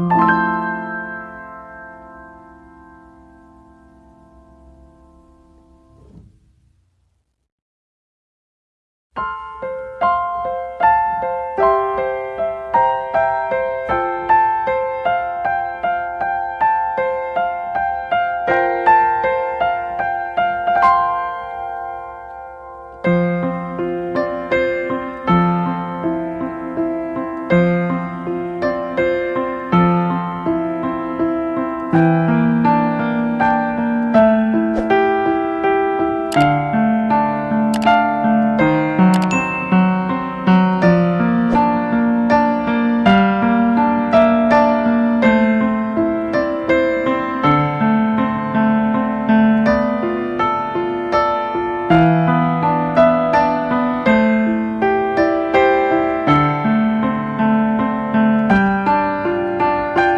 Música